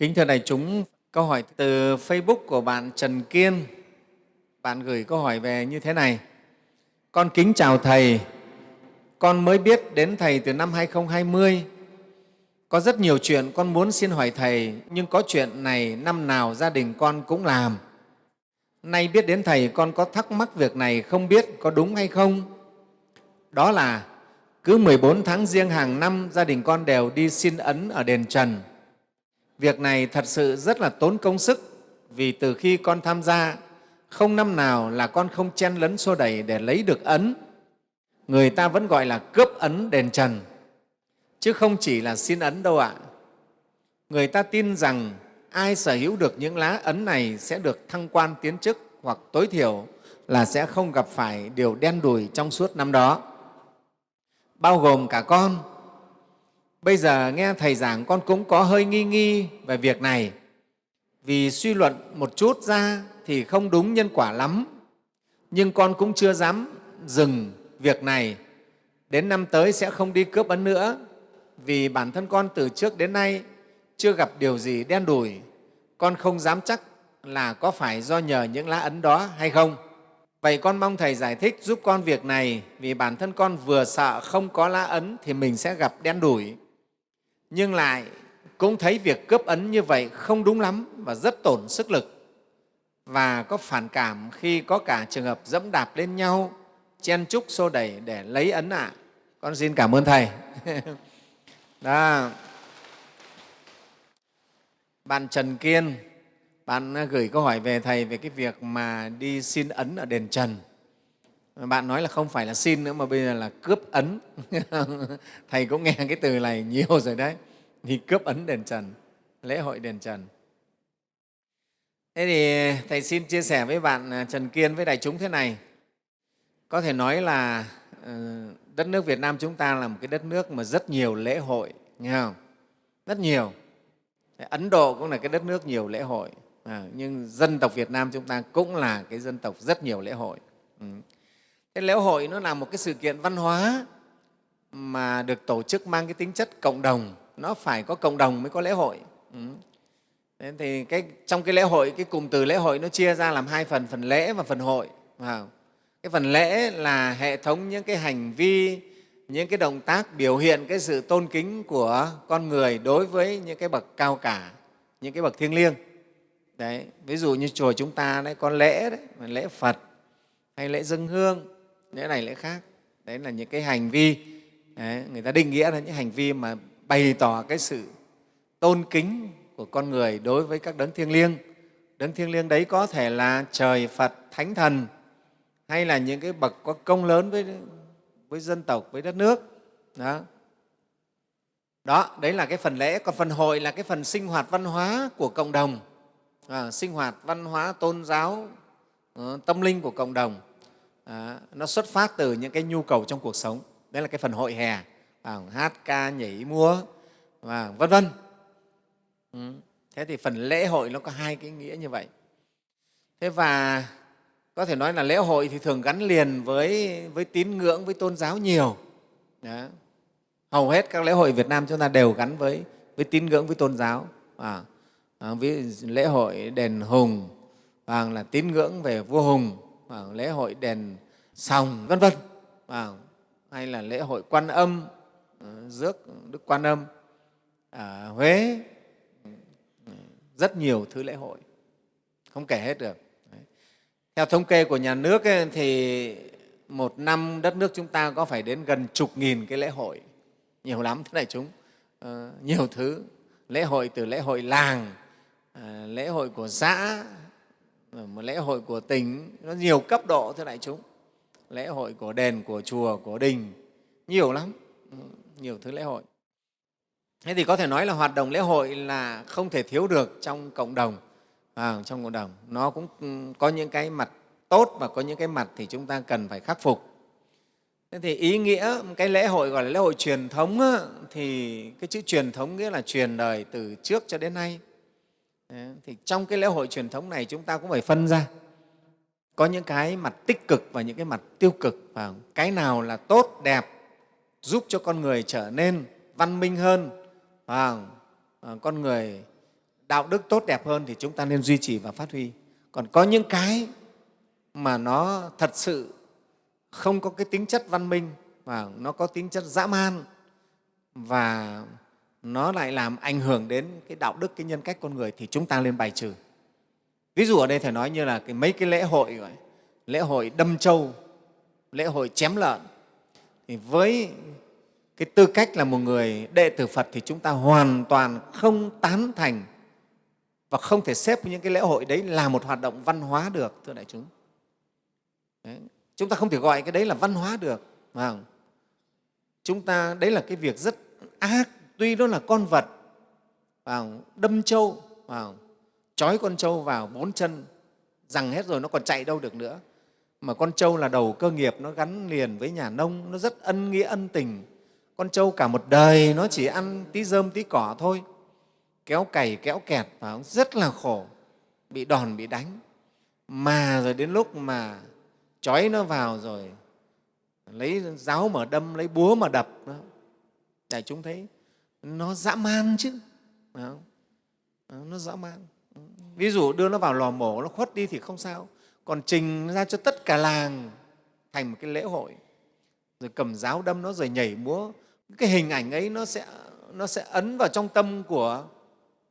Kính thưa đại chúng, câu hỏi từ Facebook của bạn Trần Kiên. Bạn gửi câu hỏi về như thế này. Con kính chào Thầy, con mới biết đến Thầy từ năm 2020. Có rất nhiều chuyện con muốn xin hỏi Thầy, nhưng có chuyện này năm nào gia đình con cũng làm. Nay biết đến Thầy, con có thắc mắc việc này không biết có đúng hay không? Đó là cứ 14 tháng riêng hàng năm, gia đình con đều đi xin ấn ở đền Trần. Việc này thật sự rất là tốn công sức vì từ khi con tham gia, không năm nào là con không chen lấn xô đẩy để lấy được ấn. Người ta vẫn gọi là cướp ấn đền Trần, chứ không chỉ là xin ấn đâu ạ. Người ta tin rằng ai sở hữu được những lá ấn này sẽ được thăng quan tiến chức hoặc tối thiểu là sẽ không gặp phải điều đen đủi trong suốt năm đó bao gồm cả con. Bây giờ nghe Thầy giảng con cũng có hơi nghi nghi về việc này. Vì suy luận một chút ra thì không đúng nhân quả lắm. Nhưng con cũng chưa dám dừng việc này. Đến năm tới sẽ không đi cướp ấn nữa. Vì bản thân con từ trước đến nay chưa gặp điều gì đen đủi. Con không dám chắc là có phải do nhờ những lá ấn đó hay không. Vậy con mong Thầy giải thích giúp con việc này. Vì bản thân con vừa sợ không có lá ấn thì mình sẽ gặp đen đủi. Nhưng lại cũng thấy việc cướp ấn như vậy không đúng lắm và rất tổn sức lực và có phản cảm khi có cả trường hợp dẫm đạp lên nhau, chen chúc xô đẩy để lấy ấn ạ. À. Con xin cảm ơn Thầy. Đó. Bạn Trần Kiên bạn gửi câu hỏi về Thầy về cái việc mà đi xin ấn ở đền Trần. Bạn nói là không phải là xin nữa mà bây giờ là cướp ấn. Thầy cũng nghe cái từ này nhiều rồi đấy. thì cướp ấn đền Trần, lễ hội đền Trần. Thế thì Thầy xin chia sẻ với bạn à, Trần Kiên với đại chúng thế này. Có thể nói là ờ, đất nước Việt Nam chúng ta là một cái đất nước mà rất nhiều lễ hội, nghe không? Rất nhiều. Ấn Độ cũng là cái đất nước nhiều lễ hội à, nhưng dân tộc Việt Nam chúng ta cũng là cái dân tộc rất nhiều lễ hội. Ừ. Thế lễ hội nó là một cái sự kiện văn hóa mà được tổ chức mang cái tính chất cộng đồng, nó phải có cộng đồng mới có lễ hội. Ừ. Thế thì cái, trong cái lễ hội, cái cụm từ lễ hội nó chia ra làm hai phần, phần lễ và phần hội. Wow. Cái phần lễ là hệ thống những cái hành vi, những cái động tác biểu hiện cái sự tôn kính của con người đối với những cái bậc cao cả, những cái bậc thiêng liêng. Đấy, ví dụ như chùa chúng ta đấy có lễ đấy, lễ Phật hay lễ dân hương, lễ này lễ khác. Đấy là những cái hành vi đấy, người ta định nghĩa là những hành vi mà bày tỏ cái sự tôn kính của con người đối với các đấng thiêng liêng. Đấng thiêng liêng đấy có thể là trời, Phật, Thánh Thần hay là những cái bậc có công lớn với, với dân tộc, với đất nước. Đó. Đó, đấy là cái phần lễ. Còn phần hội là cái phần sinh hoạt văn hóa của cộng đồng à, sinh hoạt văn hóa tôn giáo ờ, tâm linh của cộng đồng à, nó xuất phát từ những cái nhu cầu trong cuộc sống. Đấy là cái phần hội hè à, hát ca nhảy múa và vân vân. Ừ. thế thì phần lễ hội nó có hai cái nghĩa như vậy. Thế và có thể nói là lễ hội thì thường gắn liền với, với tín ngưỡng với tôn giáo nhiều. Đó. hầu hết các lễ hội Việt Nam chúng ta đều gắn với, với tín ngưỡng với tôn giáo. À, à, ví lễ hội đền hùng và là tín ngưỡng về vua hùng lễ hội đền sòng vân vân. Hay là lễ hội quan âm ờ, rước đức quan âm ở huế. Rất nhiều thứ lễ hội. Không kể hết được. Theo thống kê của nhà nước ấy, thì một năm đất nước chúng ta có phải đến gần chục nghìn cái lễ hội. Nhiều lắm thế này chúng. Ờ, nhiều thứ. Lễ hội từ lễ hội làng à, lễ hội của xã một lễ hội của tỉnh nó nhiều cấp độ thưa đại chúng. Lễ hội của đền của chùa của đình nhiều lắm. Nhiều thứ lễ hội. Thế thì có thể nói là hoạt động lễ hội là không thể thiếu được trong cộng đồng. À, trong cộng đồng. Nó cũng có những cái mặt tốt và có những cái mặt thì chúng ta cần phải khắc phục. Thế thì ý nghĩa cái lễ hội gọi là lễ hội truyền thống thì cái chữ truyền thống nghĩa là truyền đời từ trước cho đến nay thì trong cái lễ hội truyền thống này chúng ta cũng phải phân ra. Có những cái mặt tích cực và những cái mặt tiêu cực và cái nào là tốt, đẹp, giúp cho con người trở nên văn minh hơn và à, con người đạo đức tốt đẹp hơn thì chúng ta nên duy trì và phát huy. Còn có những cái mà nó thật sự không có cái tính chất văn minh và nó có tính chất dã man và nó lại làm ảnh hưởng đến cái đạo đức cái nhân cách con người thì chúng ta nên bài trừ ví dụ ở đây thầy nói như là cái, mấy cái lễ hội gọi, lễ hội đâm trâu lễ hội chém lợn thì với cái tư cách là một người đệ tử Phật thì chúng ta hoàn toàn không tán thành và không thể xếp những cái lễ hội đấy là một hoạt động văn hóa được, thưa đại chúng. Đấy. Chúng ta không thể gọi cái đấy là văn hóa được. Phải không? Chúng ta, đấy là cái việc rất ác, tuy nó là con vật, vào đâm trâu, vào trói con trâu vào bốn chân, rằng hết rồi nó còn chạy đâu được nữa. Mà con trâu là đầu cơ nghiệp, nó gắn liền với nhà nông, nó rất ân nghĩa, ân tình. Con trâu cả một đời nó chỉ ăn tí rơm, tí cỏ thôi kéo cày kéo kẹt và rất là khổ bị đòn bị đánh mà rồi đến lúc mà trói nó vào rồi lấy giáo mà đâm lấy búa mà đập đó đại chúng thấy nó dã man chứ. Không? nó dã man. Ví dụ đưa nó vào lò mổ, nó khuất đi thì không sao. Còn trình ra cho tất cả làng thành một cái lễ hội. Rồi cầm giáo đâm nó, rồi nhảy múa. Cái hình ảnh ấy nó sẽ nó sẽ ấn vào trong tâm của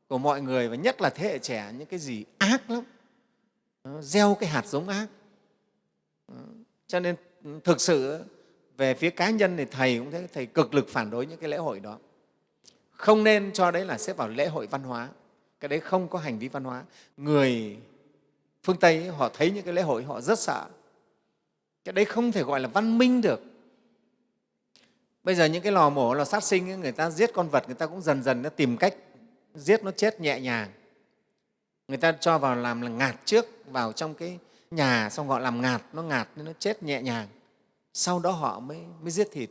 của mọi người và nhất là thế hệ trẻ, những cái gì ác lắm. Nó gieo cái hạt giống ác. Cho nên thực sự về phía cá nhân thì thầy cũng thấy thầy cực lực phản đối những cái lễ hội đó không nên cho đấy là xếp vào lễ hội văn hóa. Cái đấy không có hành vi văn hóa. Người phương tây ấy, họ thấy những cái lễ hội họ rất sợ. Cái đấy không thể gọi là văn minh được. Bây giờ những cái lò mổ lò sát sinh ấy, người ta giết con vật người ta cũng dần dần nó tìm cách giết nó chết nhẹ nhàng. Người ta cho vào làm là ngạt trước vào trong cái nhà xong họ làm ngạt nó ngạt nên nó chết nhẹ nhàng. Sau đó họ mới, mới giết thịt.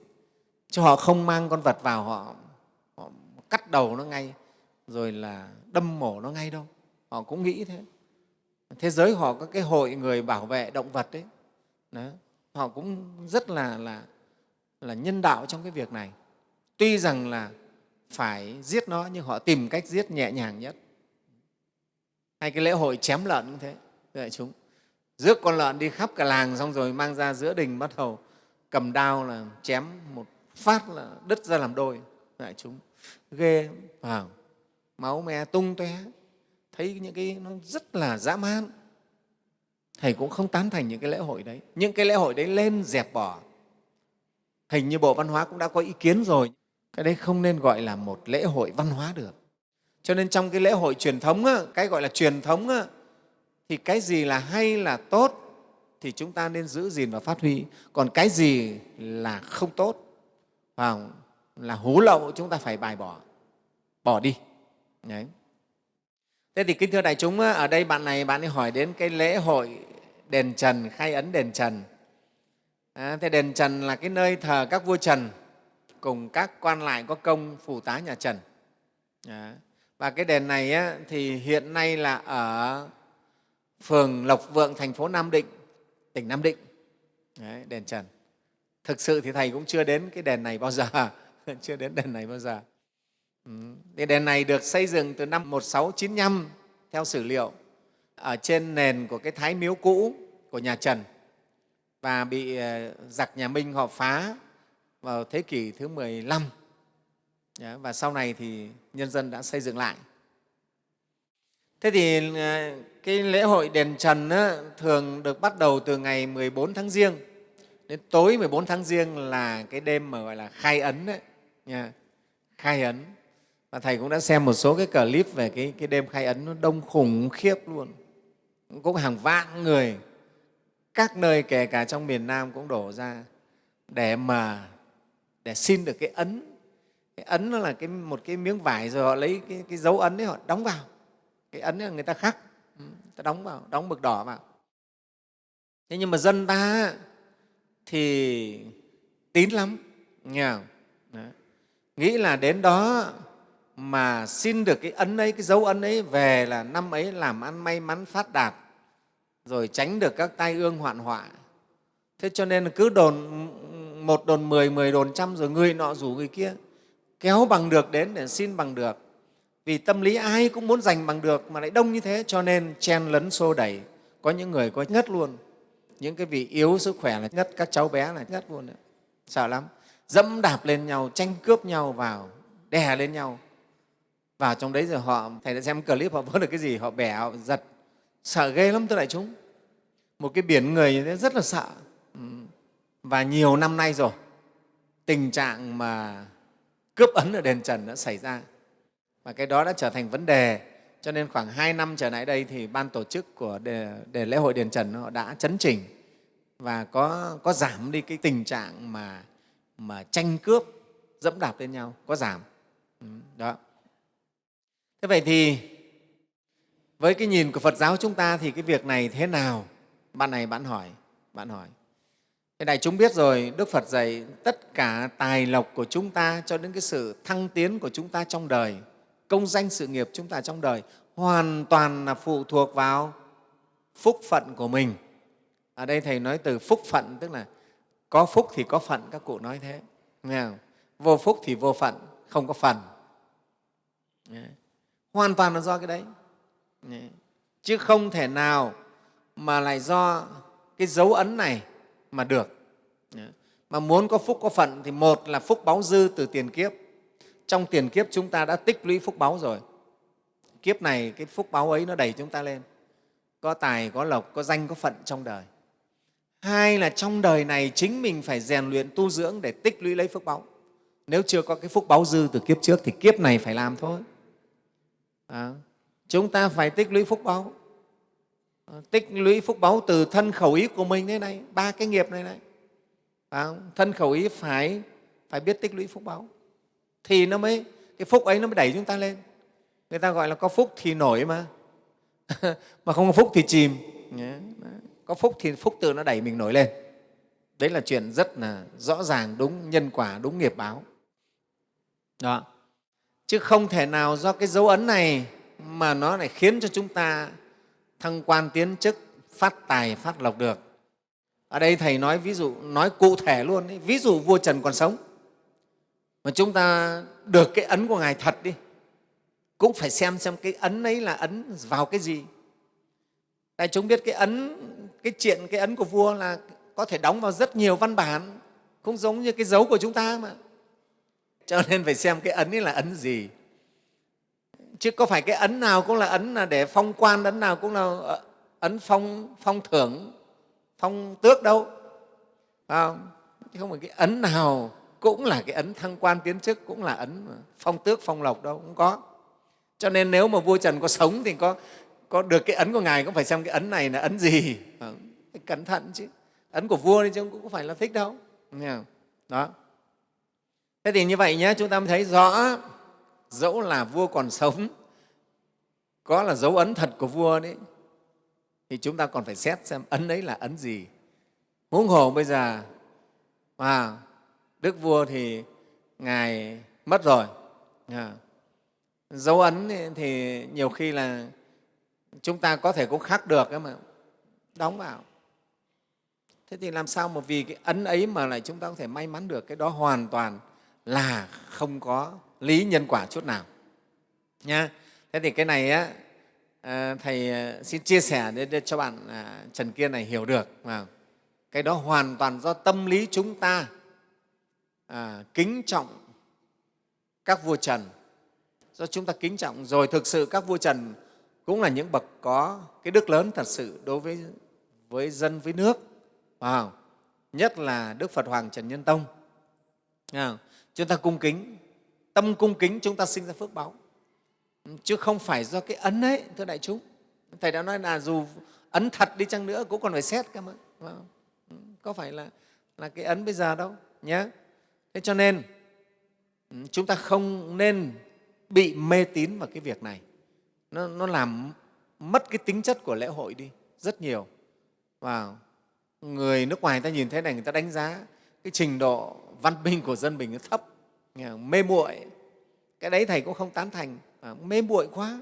Chứ họ không mang con vật vào họ, họ cắt đầu nó ngay rồi là đâm mổ nó ngay đâu. Họ cũng nghĩ thế. Thế giới họ có cái hội người bảo vệ động vật đấy đó. họ cũng rất là, là, là nhân đạo trong cái việc này. Tuy rằng là phải giết nó nhưng họ tìm cách giết nhẹ nhàng nhất. Hay cái lễ hội chém lợn cũng thế đại chúng. Rước con lợn đi khắp cả làng xong rồi mang ra giữa đình bắt đầu cầm đao là chém một phát là đứt ra làm đôi đại chúng ghê vào, máu me tung tóe. Thấy những cái, nó rất là dã man. Thầy cũng không tán thành những cái lễ hội đấy. Những cái lễ hội đấy lên dẹp bỏ. Hình như bộ văn hóa cũng đã có ý kiến rồi. Cái đấy không nên gọi là một lễ hội văn hóa được. Cho nên trong cái lễ hội truyền thống cái gọi là truyền thống thì cái gì là hay là tốt thì chúng ta nên giữ gìn và phát huy. Còn cái gì là không tốt và là hố lậu chúng ta phải bài bỏ bỏ đi Đấy. thế thì kính thưa đại chúng ở đây bạn này bạn ấy hỏi đến cái lễ hội đền trần khai ấn đền trần à, thế đền trần là cái nơi thờ các vua trần cùng các quan lại có công phù tá nhà Trần. Và cái đền này á, thì hiện nay là ở phường Lộc Vượng, thành phố Nam Định, tỉnh Nam Định, Đấy, đền Trần. Thực sự thì Thầy cũng chưa đến cái đền này bao giờ, chưa đến đền này bao giờ. Ừ. Đền này được xây dựng từ năm 1695 theo sử liệu ở trên nền của cái thái miếu cũ của nhà Trần và bị ờ, giặc nhà Minh họ phá vào thế kỷ thứ 15 và sau này thì nhân dân đã xây dựng lại. Thế thì ờ, cái lễ hội đền Trần á, thường được bắt đầu từ ngày 14 tháng Giêng đến tối 14 tháng Giêng là cái đêm mà gọi là khai ấn đấy, nha. khai ấn. Và Thầy cũng đã xem một số cái clip về cái, cái đêm khai ấn nó đông khủng khiếp luôn. Cũng hàng vạn người, các nơi kể cả trong miền Nam cũng đổ ra để mà để xin được cái ấn cái ấn nó là cái, một cái miếng vải rồi họ lấy cái, cái dấu ấn ấy họ đóng vào cái ấn là người ta khắc ừ, người ta đóng vào đóng mực đỏ vào thế nhưng mà dân ta thì tín lắm nghe không? Nghĩ là đến đó mà xin được cái ấn ấy cái dấu ấn ấy về là năm ấy làm ăn may mắn phát đạt rồi tránh được các tai ương hoạn họa thế cho nên cứ đồn một đồn mười, mười đồn trăm rồi người nọ rủ người kia kéo bằng được đến để xin bằng được. vì tâm lý ai cũng muốn giành bằng được mà lại đông như thế cho nên chen lấn xô đẩy có những người có ngất luôn những cái vị yếu sức khỏe là ngất các cháu bé là ngất luôn đấy. sợ lắm dẫm đạp lên nhau tranh cướp nhau vào đè lên nhau. Vào trong đấy rồi họ thầy đã xem clip họ vỡ được cái gì họ bẻ họ giật. Sợ ghê lắm tôi đại chúng. Một cái biển người như thế rất là sợ. Ừ. Và nhiều năm nay rồi tình trạng mà cướp ấn ở đền trần đã xảy ra. Và cái đó đã trở thành vấn đề. Cho nên khoảng hai năm trở lại đây thì ban tổ chức của đề, đề lễ hội đền trần họ đã chấn chỉnh. Và có, có giảm đi cái tình trạng mà, mà tranh cướp dẫm đạp lên nhau có giảm. Ừ, đó. Thế vậy thì với cái nhìn của phật giáo chúng ta thì cái việc này thế nào? Bạn này bạn hỏi bạn hỏi. Thế đại chúng biết rồi, Đức Phật dạy tất cả tài lộc của chúng ta cho đến cái sự thăng tiến của chúng ta trong đời, công danh sự nghiệp chúng ta trong đời hoàn toàn là phụ thuộc vào phúc phận của mình. Ở đây Thầy nói từ phúc phận, tức là có phúc thì có phận, các cụ nói thế. Nghe không? Vô phúc thì vô phận, không có phần. Hoàn toàn là do cái đấy. Chứ không thể nào mà lại do cái dấu ấn này mà được. Mà muốn có phúc có phận thì một là phúc báo dư từ tiền kiếp. Trong tiền kiếp chúng ta đã tích lũy phúc báo rồi. Kiếp này cái phúc báo ấy nó đẩy chúng ta lên. Có tài, có lộc, có danh, có phận trong đời. Hai là trong đời này chính mình phải rèn luyện tu dưỡng để tích lũy lấy phúc báu. Nếu chưa có cái phúc báu dư từ kiếp trước thì kiếp này phải làm thôi. À, chúng ta phải tích lũy phúc báu À, ờ, tích lũy phúc báu từ thân khẩu ý của mình thế này ba cái nghiệp này này. À, thân khẩu ý phải phải biết tích lũy phúc báu thì nó mới cái phúc ấy nó mới đẩy chúng ta lên. Người ta gọi là có phúc thì nổi mà. Mà không có phúc thì chìm có phúc thì phúc tự nó đẩy mình nổi lên. Đấy là chuyện rất là rõ ràng, đúng, nhân quả, đúng nghiệp báo. Đó. Chứ không thể nào do cái dấu ấn này mà nó lại khiến cho chúng ta thăng quan tiến chức, phát tài, phát lộc được. Ở đây thầy nói ví dụ, nói cụ thể luôn ấy. ví dụ vua trần còn sống. Mà chúng ta được cái ấn của ngài thật đi, cũng phải xem xem cái ấn ấy là ấn vào cái gì. Tại chúng biết cái ấn cái chuyện, cái ấn của vua là có thể đóng vào rất nhiều văn bản, cũng giống như cái dấu của chúng ta mà. Cho nên phải xem cái ấn ấy là ấn gì. Chứ có phải cái ấn nào cũng là ấn là để phong quan, ấn nào cũng là ờ, ấn phong phong thưởng, phong tước đâu. Không? không phải cái ấn nào cũng là cái ấn thăng quan tiến chức, cũng là ấn phong tước, phong lộc đâu cũng có. Cho nên nếu mà vua trần có sống thì có có được cái ấn của ngài cũng phải xem cái ấn này là ấn gì. Ờ, cẩn thận chứ. Ấn của vua thì chứ cũng phải là thích đâu. Đó. Thế thì như vậy nhé chúng ta mới thấy rõ dẫu là vua còn sống có là dấu ấn thật của vua đấy thì chúng ta còn phải xét xem ấn ấy là ấn gì. Huống hồ bây giờ à đức vua thì ngài mất rồi. À, dấu ấn thì nhiều khi là chúng ta có thể cũng khắc được mà. Đóng vào. Thế thì làm sao mà vì cái ấn ấy mà lại chúng ta có thể may mắn được? Cái đó hoàn toàn là không có lý nhân quả chút nào. Nha thế thì cái này á ờ, thầy ờ, xin chia sẻ để, cho bạn à, trần kiên này hiểu được. Mà cái đó hoàn toàn do tâm lý chúng ta à, kính trọng các vua trần. Do chúng ta kính trọng. Rồi thực sự các vua trần cũng là những bậc có cái đức lớn thật sự đối với với dân, với nước. Wow. nhất là đức phật hoàng trần nhân tông. Chúng ta cung kính, tâm cung kính chúng ta sinh ra phước báo. Chứ không phải do cái ấn ấy, thưa đại chúng. Thầy đã nói là dù ấn thật đi chăng nữa cũng còn phải xét cơ mà. Có phải là là cái ấn bây giờ đâu? Nhé thế cho nên, chúng ta không nên bị mê tín vào cái việc này nó, nó làm mất cái tính chất của lễ hội đi rất nhiều. Và người nước ngoài ta nhìn thấy này người ta đánh giá cái trình độ văn minh của dân mình nó thấp mê muội. Cái đấy thầy cũng không tán thành. À, mê muội quá.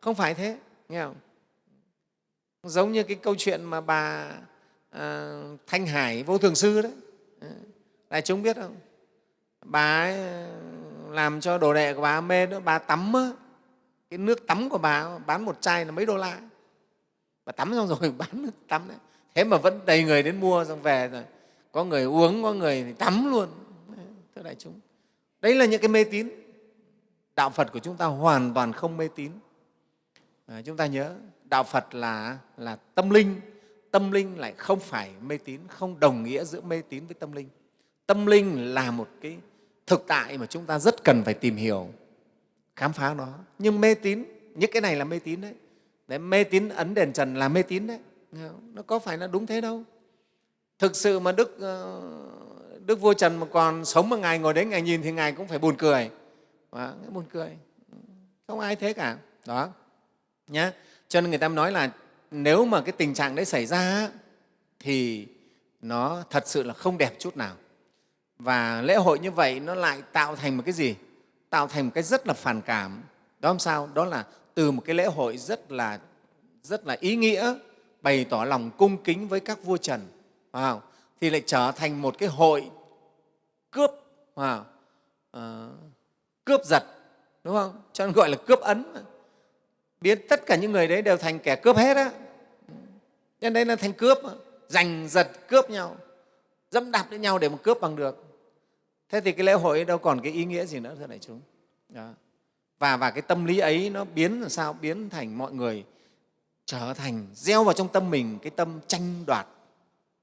Không phải thế nghe không? Giống như cái câu chuyện mà bà à, thanh hải vô thường sư đấy. À, đại chúng biết không? Bà ấy à, làm cho đồ đệ của bà mê đó bà tắm á, cái nước tắm của bà bán một chai là mấy đô la. Bà tắm xong rồi bán nước tắm đấy. Thế mà vẫn đầy người đến mua xong về rồi. Có người uống có người thì tắm luôn. Thưa đại chúng. Đấy là những cái mê tín. Đạo phật của chúng ta hoàn toàn không mê tín. À, chúng ta nhớ đạo phật là là tâm linh. Tâm linh lại không phải mê tín không đồng nghĩa giữa mê tín với tâm linh. Tâm linh là một cái thực tại mà chúng ta rất cần phải tìm hiểu khám phá nó. Nhưng mê tín những cái này là mê tín đấy, đấy mê tín ấn đền trần là mê tín đấy. Nó có phải là đúng thế đâu. Thực sự mà đức ờ, đức vua trần mà còn sống mà ngài ngồi đấy ngài nhìn thì ngài cũng phải buồn cười. Đó, buồn cười. Không ai thế cả. Đó. Nhá. Cho nên người ta nói là nếu mà cái tình trạng đấy xảy ra thì nó thật sự là không đẹp chút nào. Và lễ hội như vậy nó lại tạo thành một cái gì? Tạo thành một cái rất là phản cảm. Đó làm sao? Đó là từ một cái lễ hội rất là rất là ý nghĩa bày tỏ lòng cung kính với các vua trần. Wow, thì lại trở thành một cái hội cướp wow, uh, cướp giật đúng không? Cho nên gọi là cướp ấn. Biến tất cả những người đấy đều thành kẻ cướp hết á. Nên đây là thành cướp giành giật cướp nhau dẫm đạp lên nhau để mà cướp bằng được thế thì cái lễ hội đâu còn cái ý nghĩa gì nữa, thưa đại chúng. Đó. và và cái tâm lý ấy nó biến làm sao? Biến thành mọi người trở thành gieo vào trong tâm mình cái tâm tranh đoạt,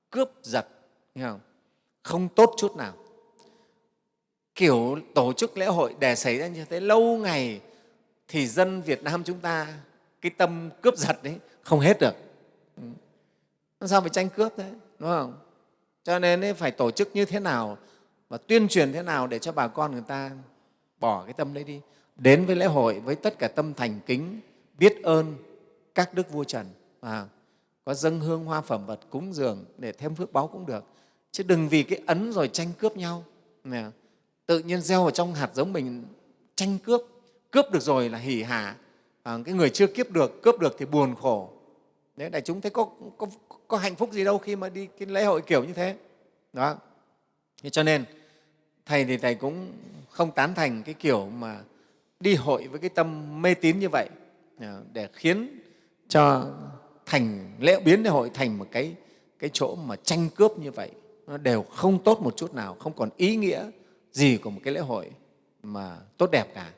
cướp giật, nghe không? Không tốt chút nào. Kiểu tổ chức lễ hội để xảy ra như thế, lâu ngày thì dân Việt Nam chúng ta cái tâm cướp giật đấy không hết được. Ừ. Sao phải tranh cướp thế, đúng không? Cho nên phải tổ chức như thế nào và tuyên truyền thế nào để cho bà con người ta bỏ cái tâm đấy đi. Đến với lễ hội với tất cả tâm thành kính biết ơn các đức vua trần. Và có dâng hương hoa phẩm vật cúng dường để thêm phước báo cũng được. Chứ đừng vì cái ấn rồi tranh cướp nhau. Nè, tự nhiên gieo vào trong hạt giống mình tranh cướp. Cướp được rồi là hỉ hả. À, cái người chưa kiếp được cướp được thì buồn khổ. Đấy đại chúng thấy có, có, có hạnh phúc gì đâu khi mà đi cái lễ hội kiểu như thế. Đó. Thế cho nên thầy thì thầy cũng không tán thành cái kiểu mà đi hội với cái tâm mê tín như vậy à, để khiến cho thành, lễ biến lễ hội thành một cái cái chỗ mà tranh cướp như vậy. Nó đều không tốt một chút nào, không còn ý nghĩa gì của một cái lễ hội mà tốt đẹp cả.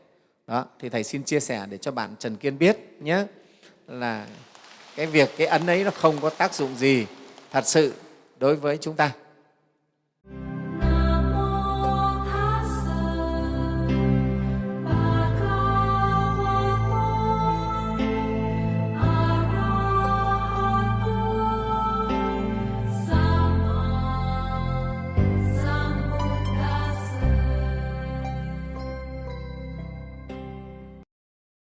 Đó, thì thầy xin chia sẻ để cho bạn trần kiên biết nhé, là cái việc, cái ấn ấy nó không có tác dụng gì thật sự đối với chúng ta.